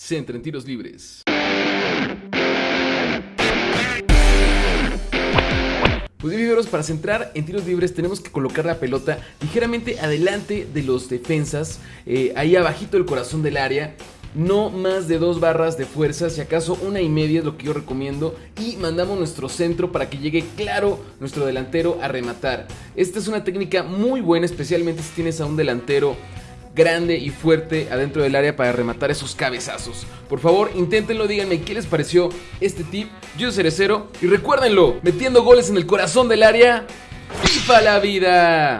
centra en tiros libres. Pues bien, para centrar en tiros libres tenemos que colocar la pelota ligeramente adelante de los defensas, eh, ahí abajito del corazón del área. No más de dos barras de fuerza, si acaso una y media es lo que yo recomiendo. Y mandamos nuestro centro para que llegue claro nuestro delantero a rematar. Esta es una técnica muy buena, especialmente si tienes a un delantero grande y fuerte adentro del área para rematar esos cabezazos. Por favor, inténtenlo, díganme qué les pareció este tip. Yo seré cero y recuérdenlo, metiendo goles en el corazón del área, ¡FIFA la vida!